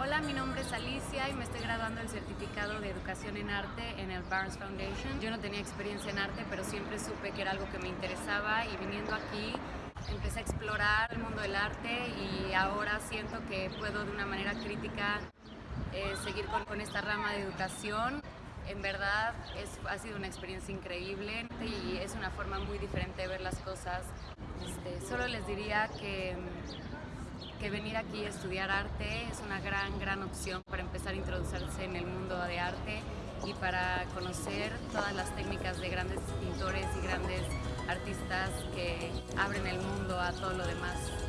Hola, mi nombre es Alicia y me estoy graduando el certificado de educación en arte en el Barnes Foundation. Yo no tenía experiencia en arte, pero siempre supe que era algo que me interesaba y viniendo aquí empecé a explorar el mundo del arte y ahora siento que puedo de una manera crítica eh, seguir con, con esta rama de educación en verdad es, ha sido una experiencia increíble y es una forma muy diferente de ver las cosas. Este, solo les diría que, que venir aquí a estudiar arte es una gran, gran opción para empezar a introducirse en el mundo de arte y para conocer todas las técnicas de grandes pintores y grandes artistas que abren el mundo a todo lo demás.